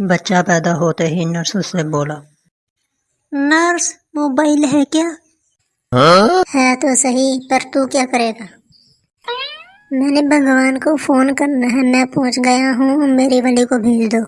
बच्चा पैदा होते ही नर्स उससे बोला नर्स मोबाइल है क्या? हाँ? है? तो सही पर तू क्या करेगा? मैंने भगवान को फ़ोन करना है मैं पहुँच गया हूँ मेरी वाली को भेज दो।